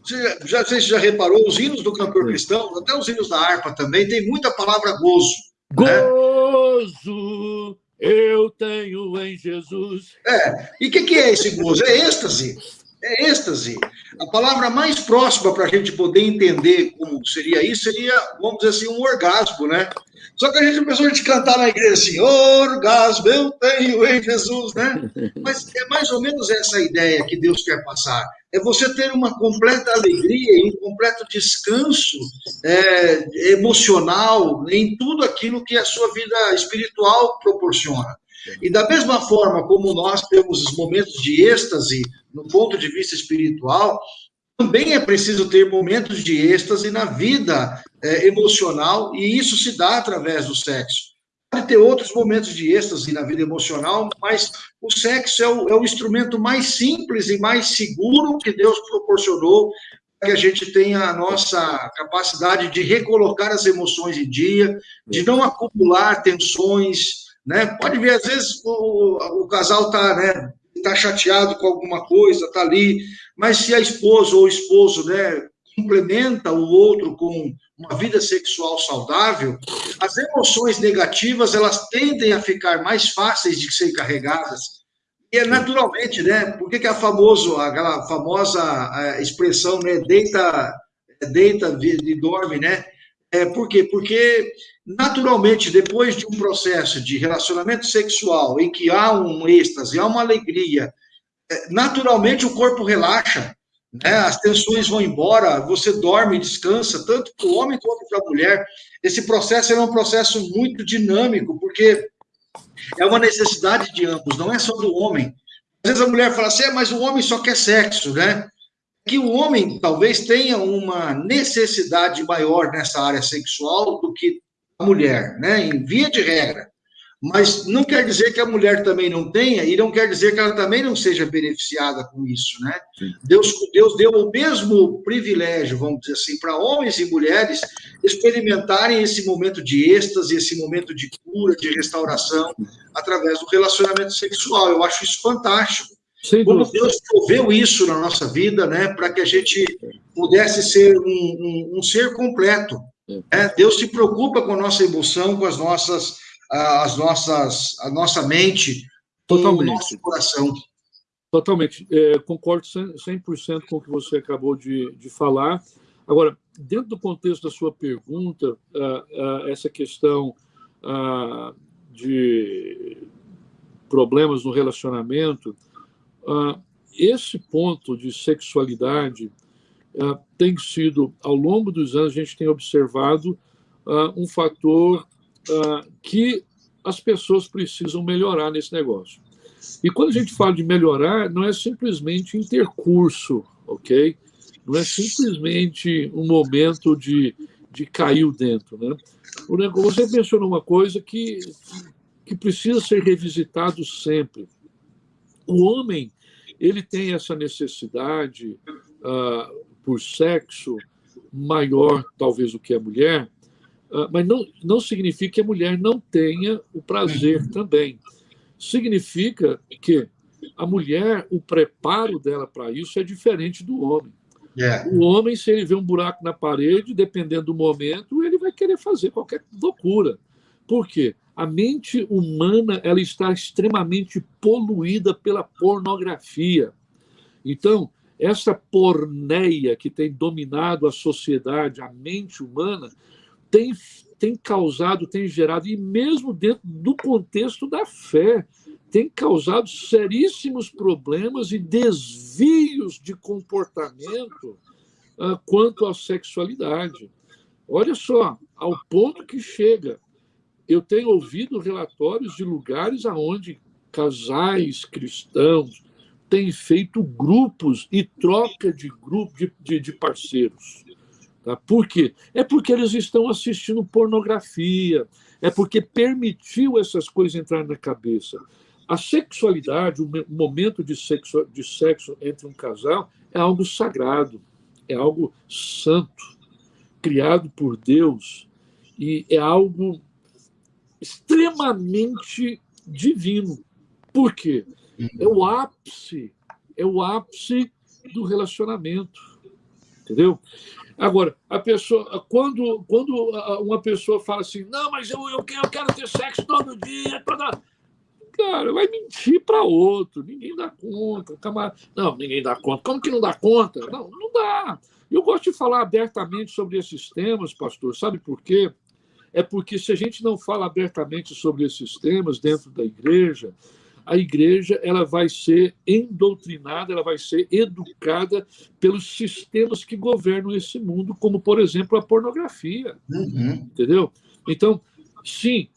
Você já, você já reparou, os hinos do cantor cristão, até os hinos da harpa também, tem muita palavra gozo. Né? Gozo né? Eu tenho em Jesus. É, e o que, que é esse gozo? É êxtase. É êxtase. A palavra mais próxima para a gente poder entender como seria isso seria, vamos dizer assim, um orgasmo, né? Só que a gente começou a gente cantar na igreja assim, orgasmo eu tenho em Jesus, né? Mas é mais ou menos essa ideia que Deus quer passar. É você ter uma completa alegria e um completo descanso é, emocional em tudo aquilo que a sua vida espiritual proporciona. E da mesma forma como nós temos os momentos de êxtase no ponto de vista espiritual, também é preciso ter momentos de êxtase na vida é, emocional, e isso se dá através do sexo. Pode ter outros momentos de êxtase na vida emocional, mas o sexo é o, é o instrumento mais simples e mais seguro que Deus proporcionou para que a gente tenha a nossa capacidade de recolocar as emoções em dia, de não acumular tensões, né? Pode ver, às vezes, o, o casal está né, tá chateado com alguma coisa, está ali, mas se a esposa ou o esposo né, complementa o outro com uma vida sexual saudável, as emoções negativas elas tendem a ficar mais fáceis de ser carregadas. E é naturalmente, né? Por que, que é famoso, aquela famosa expressão, né? Deita, deita e dorme, né? É, por quê? Porque, naturalmente, depois de um processo de relacionamento sexual em que há um êxtase, há uma alegria, é, naturalmente o corpo relaxa, né? as tensões vão embora, você dorme, descansa, tanto para o homem quanto para a mulher. Esse processo é um processo muito dinâmico, porque é uma necessidade de ambos, não é só do homem. Às vezes a mulher fala assim, é, mas o homem só quer sexo, né? Que o homem talvez tenha uma necessidade maior nessa área sexual do que a mulher, né? Em via de regra. Mas não quer dizer que a mulher também não tenha, e não quer dizer que ela também não seja beneficiada com isso, né? Deus, Deus deu o mesmo privilégio, vamos dizer assim, para homens e mulheres experimentarem esse momento de êxtase, esse momento de cura, de restauração, através do relacionamento sexual. Eu acho isso fantástico. Como Deus proveu isso na nossa vida, né, para que a gente pudesse ser um, um, um ser completo. Né? Deus se preocupa com a nossa emoção, com as nossas as nossas, a nossa mente, Totalmente. o nosso coração. Totalmente. É, concordo 100% com o que você acabou de, de falar. Agora, dentro do contexto da sua pergunta, essa questão de problemas no relacionamento, esse ponto de sexualidade tem sido, ao longo dos anos, a gente tem observado um fator uh, que as pessoas precisam melhorar nesse negócio. E quando a gente fala de melhorar, não é simplesmente intercurso, ok? Não é simplesmente um momento de, de cair dentro, né? Você mencionou uma coisa que, que precisa ser revisitado sempre. O homem ele tem essa necessidade uh, por sexo maior, talvez, do que a mulher, ah, mas não, não significa que a mulher não tenha o prazer também. Significa que a mulher, o preparo dela para isso é diferente do homem. Yeah. É. O homem, se ele vê um buraco na parede, dependendo do momento, ele vai querer fazer qualquer loucura. Por quê? A mente humana ela está extremamente poluída pela pornografia. Então, essa porneia que tem dominado a sociedade, a mente humana, tem, tem causado, tem gerado, e mesmo dentro do contexto da fé, tem causado seríssimos problemas e desvios de comportamento uh, quanto à sexualidade. Olha só, ao ponto que chega. Eu tenho ouvido relatórios de lugares aonde casais cristãos têm feito grupos e troca de grupo de, de, de parceiros. Tá? Por quê? É porque eles estão assistindo pornografia, é porque permitiu essas coisas entrar na cabeça. A sexualidade, o momento de sexo, de sexo entre um casal, é algo sagrado, é algo santo, criado por Deus, e é algo extremamente divino. Por quê? É o ápice, é o ápice do relacionamento. Entendeu? Agora, a pessoa, quando, quando uma pessoa fala assim, não, mas eu, eu, quero, eu quero ter sexo todo dia, toda cara, vai mentir para outro, ninguém dá conta. Não, ninguém dá conta. Como que não dá conta? Não, não dá. Eu gosto de falar abertamente sobre esses temas, pastor, sabe por quê? É porque se a gente não fala abertamente sobre esses temas dentro da igreja, a igreja ela vai ser endoctrinada, ela vai ser educada pelos sistemas que governam esse mundo, como, por exemplo, a pornografia. Uhum. Entendeu? Então, sim,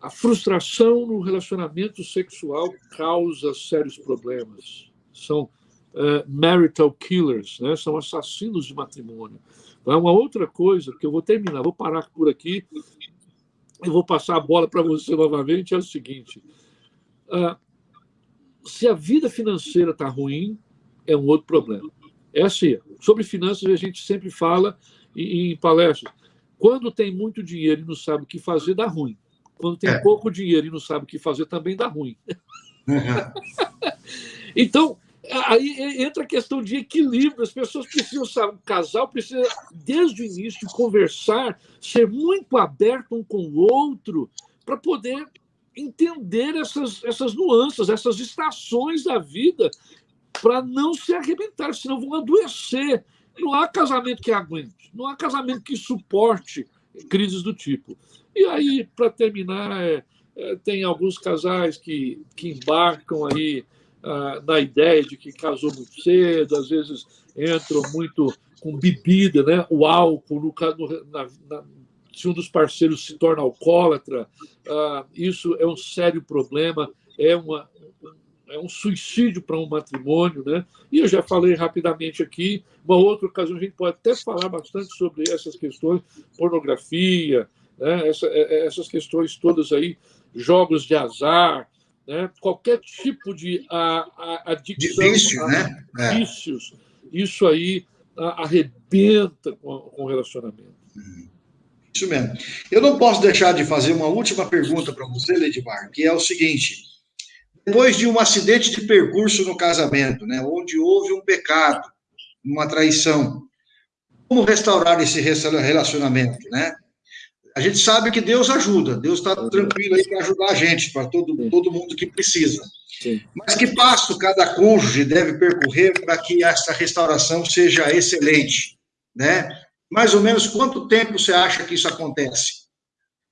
a frustração no relacionamento sexual causa sérios problemas. São uh, marital killers, né? são assassinos de matrimônio. Então, uma outra coisa que eu vou terminar, vou parar por aqui e vou passar a bola para você novamente, é o seguinte. Uh, se a vida financeira está ruim, é um outro problema. É assim, sobre finanças a gente sempre fala em, em palestras. Quando tem muito dinheiro e não sabe o que fazer, dá ruim. Quando tem é. pouco dinheiro e não sabe o que fazer, também dá ruim. Uhum. então, aí entra a questão de equilíbrio. As pessoas precisam saber, o casal precisa, desde o início, conversar, ser muito aberto um com o outro, para poder entender essas, essas nuances, essas estações da vida, para não se arrebentar, senão vão adoecer. Não há casamento que aguente, não há casamento que suporte crises do tipo. E aí, para terminar, é, é, tem alguns casais que, que embarcam aí ah, na ideia de que casou muito cedo, às vezes entram muito com bebida, né? o álcool, no, no, na, na, se um dos parceiros se torna alcoólatra, ah, isso é um sério problema, é, uma, é um suicídio para um matrimônio. Né? E eu já falei rapidamente aqui, uma outra ocasião a gente pode até falar bastante sobre essas questões, pornografia, né? Essa, é, é, essas questões todas aí, jogos de azar, né? qualquer tipo de a, a, adicção, de vício, a, né? É. vícios, isso aí a, arrebenta com, com o relacionamento. Isso mesmo. Eu não posso deixar de fazer uma última pergunta para você, Ledmar, que é o seguinte: depois de um acidente de percurso no casamento, né, onde houve um pecado, uma traição, como restaurar esse relacionamento, né? a gente sabe que Deus ajuda, Deus está tranquilo aí para ajudar a gente, para todo, todo mundo que precisa. Sim. Mas que passo cada cônjuge deve percorrer para que essa restauração seja excelente, né? Mais ou menos quanto tempo você acha que isso acontece?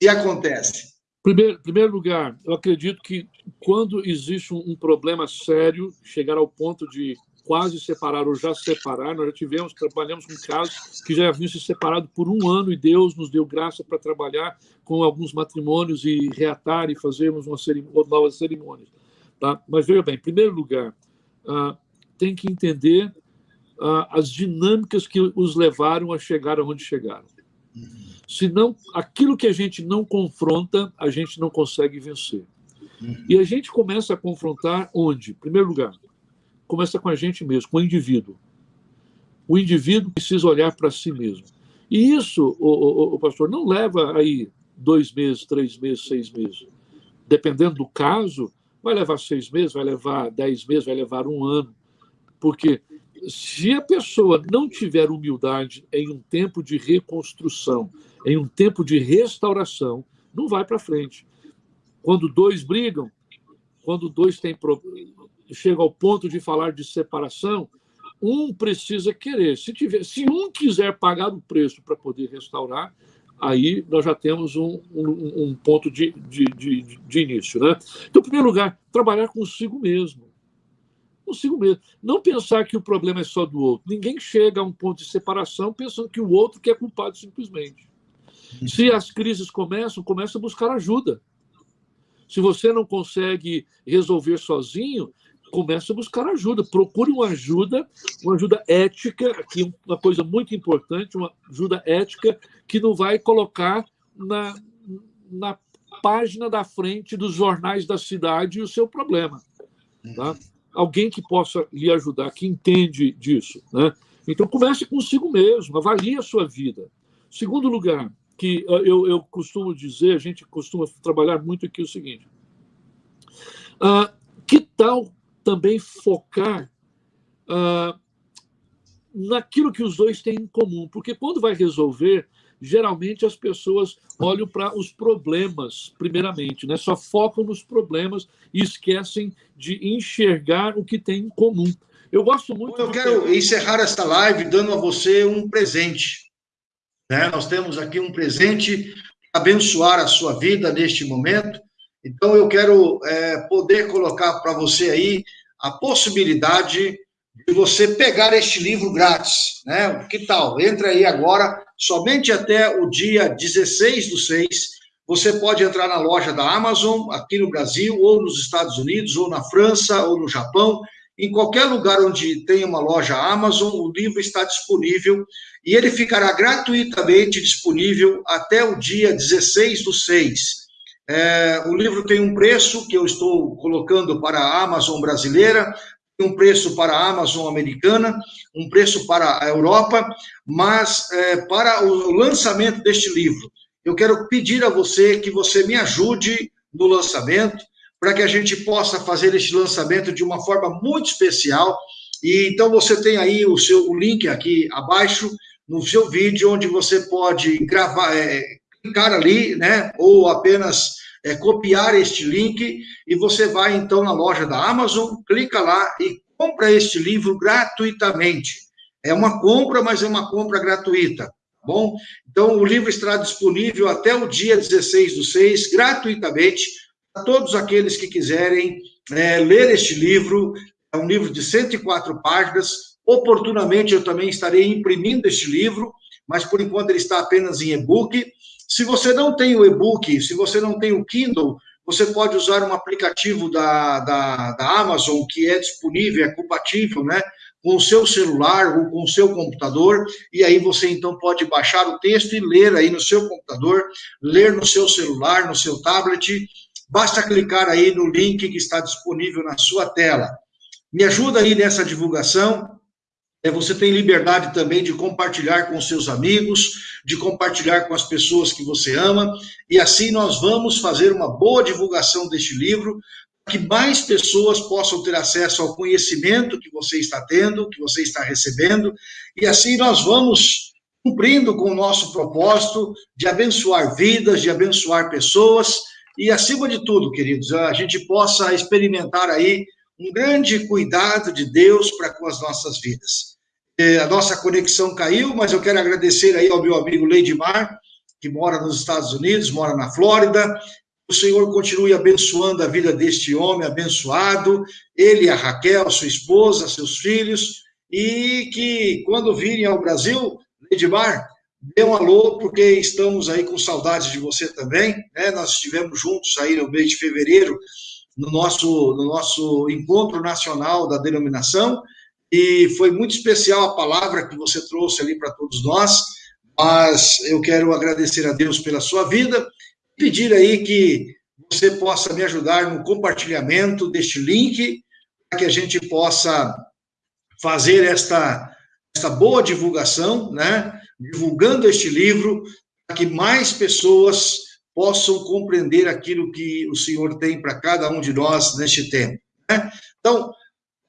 Se acontece? Primeiro, primeiro lugar, eu acredito que quando existe um, problema sério, chegar ao ponto de quase separaram ou já separaram. Nós já tivemos, trabalhamos com casos que já haviam se separado por um ano e Deus nos deu graça para trabalhar com alguns matrimônios e reatar e fazermos uma cerimônia, novas cerimônias. Tá? Mas veja bem, em primeiro lugar, ah, tem que entender as dinâmicas que os levaram a chegar aonde chegaram. Senão, aquilo que a gente não confronta, a gente não consegue vencer. E a gente começa a confrontar onde? Em primeiro lugar, começa com a gente mesmo, com o indivíduo. O indivíduo precisa olhar para si mesmo. E isso, o, o, o, pastor, não leva aí dois meses, três meses, seis meses. Dependendo do caso, vai levar seis meses, vai levar dez meses, vai levar um ano. Porque se a pessoa não tiver humildade em um tempo de reconstrução, em um tempo de restauração, não vai para frente. Quando dois brigam, quando dois têm chega ao ponto de falar de separação, um precisa querer. Se, tiver, se um quiser pagar o preço para poder restaurar, aí nós já temos um, um, um ponto de, de, de, de, início. Né? Então, em primeiro lugar, trabalhar consigo mesmo. Consigo mesmo. Não pensar que o problema é só do outro. Ninguém chega a um ponto de separação pensando que o outro que é culpado simplesmente. Se as crises começam, começa a buscar ajuda. Se você não consegue resolver sozinho, comece a buscar ajuda. Procure uma ajuda, uma ajuda ética, aqui uma coisa muito importante, uma ajuda ética que não vai colocar na, na página da frente dos jornais da cidade o seu problema. Tá? Alguém que possa lhe ajudar, que entende disso. Né? Então, comece consigo mesmo, avalie a sua vida. Segundo lugar, que eu, eu costumo dizer, a gente costuma trabalhar muito aqui o seguinte: uh, que tal também focar uh, naquilo que os dois têm em comum, porque quando vai resolver, geralmente as pessoas olham para os problemas, primeiramente, né? só focam nos problemas e esquecem de enxergar o que tem em comum. Eu gosto muito. Eu quero encerrar esta live dando a você um presente. Né? Nós temos aqui um presente para abençoar a sua vida neste momento. Então, eu quero é, poder colocar para você aí a possibilidade de você pegar este livro grátis, né? Que tal? Entra aí agora, somente até o dia 16 do 6, você pode entrar na loja da Amazon, aqui no Brasil, ou nos Estados Unidos, ou na França, ou no Japão, em qualquer lugar onde tem uma loja Amazon, o livro está disponível e ele ficará gratuitamente disponível até o dia 16 do 6. É, o livro tem um preço que eu estou colocando para a Amazon brasileira, um preço para a Amazon americana, um preço para a Europa, mas é, para o lançamento deste livro, eu quero pedir a você que você me ajude no lançamento, para que a gente possa fazer este lançamento de uma forma muito especial. E então você tem aí o seu o link aqui abaixo no seu vídeo, onde você pode gravar, é, clicar ali, né? Ou apenas é, copiar este link e você vai então na loja da Amazon, clica lá e compra este livro gratuitamente. É uma compra, mas é uma compra gratuita, tá bom? Então o livro estará disponível até o dia 16 do 6, gratuitamente, para todos aqueles que quiserem é, ler este livro. É um livro de 104 páginas. Oportunamente eu também estarei imprimindo este livro, mas por enquanto ele está apenas em e-book. Se você não tem o e-book, se você não tem o Kindle, você pode usar um aplicativo da, da, da Amazon que é disponível, é compatível, né? Com o seu celular ou com o seu computador, e aí você então pode baixar o texto e ler aí no seu computador, ler no seu celular, no seu tablet. Basta clicar aí no link que está disponível na sua tela. Me ajuda aí nessa divulgação, você tem liberdade também de compartilhar com seus amigos, de compartilhar com as pessoas que você ama, e assim nós vamos fazer uma boa divulgação deste livro, para que mais pessoas possam ter acesso ao conhecimento que você está tendo, que você está recebendo, e assim nós vamos cumprindo com o nosso propósito de abençoar vidas, de abençoar pessoas, e acima de tudo, queridos, a gente possa experimentar aí um grande cuidado de Deus para com as nossas vidas. A nossa conexão caiu, mas eu quero agradecer aí ao meu amigo Leidmar, que mora nos Estados Unidos, mora na Flórida. O Senhor continue abençoando a vida deste homem abençoado, ele, a Raquel, sua esposa, seus filhos, e que quando virem ao Brasil, Leidmar, dê um alô, porque estamos aí com saudades de você também, né? Nós estivemos juntos aí no mês de fevereiro, no nosso, no nosso encontro nacional da denominação, e foi muito especial a palavra que você trouxe ali para todos nós, mas eu quero agradecer a Deus pela sua vida, pedir aí que você possa me ajudar no compartilhamento deste link, para que a gente possa fazer esta, esta boa divulgação, né? divulgando este livro, para que mais pessoas possam compreender aquilo que o Senhor tem para cada um de nós neste tempo. Né? Então,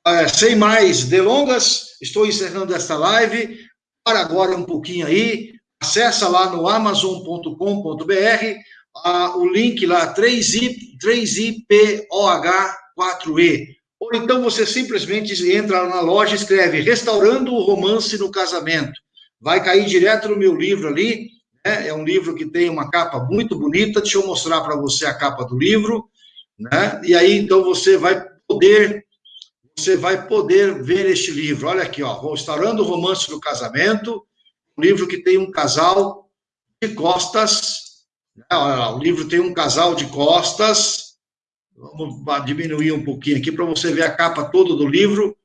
é, sem mais delongas, estou encerrando esta live. Para agora um pouquinho aí, acessa lá no amazon.com.br, ah, o link lá 3I, 3IPOH4E. Ou então você simplesmente entra na loja e escreve Restaurando o Romance no Casamento. Vai cair direto no meu livro ali, né? É um livro que tem uma capa muito bonita. Deixa eu mostrar para você a capa do livro, né? E aí, então, você vai poder você vai poder ver este livro. Olha aqui, ó, Restaurando o Romance do Casamento, um livro que tem um casal de costas. Né? Olha, o livro tem um casal de costas. Vamos diminuir um pouquinho aqui para você ver a capa toda do livro.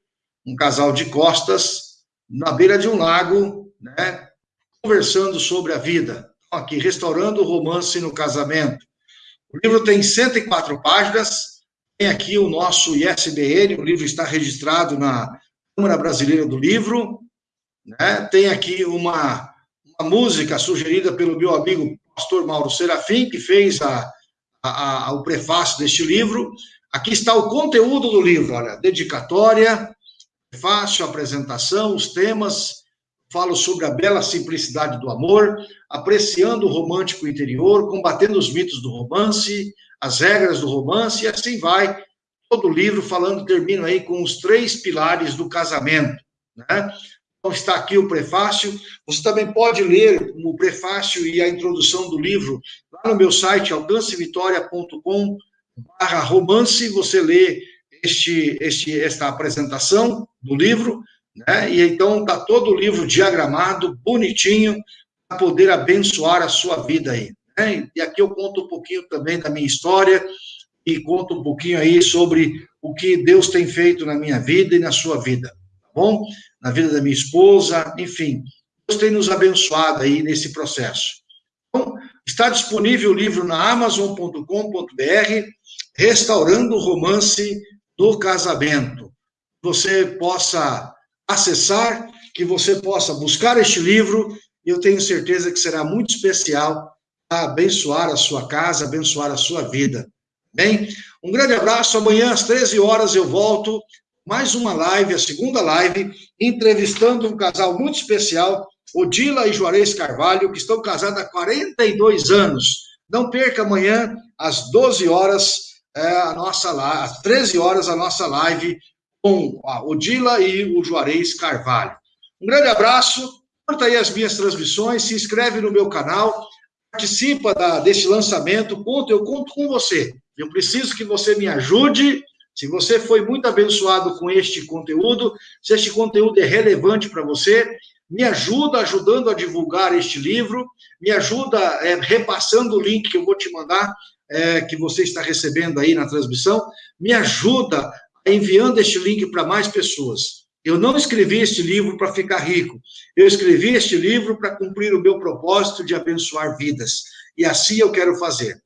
Um casal de costas na beira de um lago, né? Conversando sobre a vida. Então, aqui, Restaurando o Romance no Casamento. O livro tem 104 páginas aqui o nosso ISBN, o livro está registrado na Câmara Brasileira do Livro. Né? Tem aqui uma, uma música sugerida pelo meu amigo pastor Mauro Serafim, que fez a, a, a, o prefácio deste livro. Aqui está o conteúdo do livro, olha, dedicatória, prefácio, apresentação, os temas, falo sobre a bela simplicidade do amor, apreciando o romântico interior, combatendo os mitos do romance, as regras do romance, e assim vai. Todo o livro falando, termino aí com os três pilares do casamento, né? Então, está aqui o prefácio. Você também pode ler o prefácio e a introdução do livro lá no meu site, alcancevitória.com barra romance, você lê este, este, esta apresentação do livro, né? E então está todo o livro diagramado, bonitinho, para poder abençoar a sua vida aí. Né? E aqui eu conto um pouquinho também da minha história e conto um pouquinho aí sobre o que Deus tem feito na minha vida e na sua vida, tá bom? Na vida da minha esposa, enfim. Deus tem nos abençoado aí nesse processo. Então, está disponível o livro na amazon.com.br, Restaurando o Romance do Casamento. Você possa acessar, que você possa buscar este livro, eu tenho certeza que será muito especial abençoar a sua casa, abençoar a sua vida. Bem, um grande abraço. Amanhã às 13 horas eu volto mais uma live, a segunda live, entrevistando um casal muito especial, Odila e Juarez Carvalho, que estão casados há 42 anos. Não perca amanhã às 12 horas é, a nossa às 13 horas a nossa live com a Odila e o Juarez Carvalho. Um grande abraço. Curta aí as minhas transmissões, se inscreve no meu canal participa da, deste lançamento, conto, eu conto com você. Eu preciso que você me ajude. Se você foi muito abençoado com este conteúdo, se este conteúdo é relevante para você, me ajuda ajudando a divulgar este livro, me ajuda é, repassando o link que eu vou te mandar, é, que você está recebendo aí na transmissão, me ajuda enviando este link para mais pessoas. Eu não escrevi este livro para ficar rico. Eu escrevi este livro para cumprir o meu propósito de abençoar vidas. E assim eu quero fazer.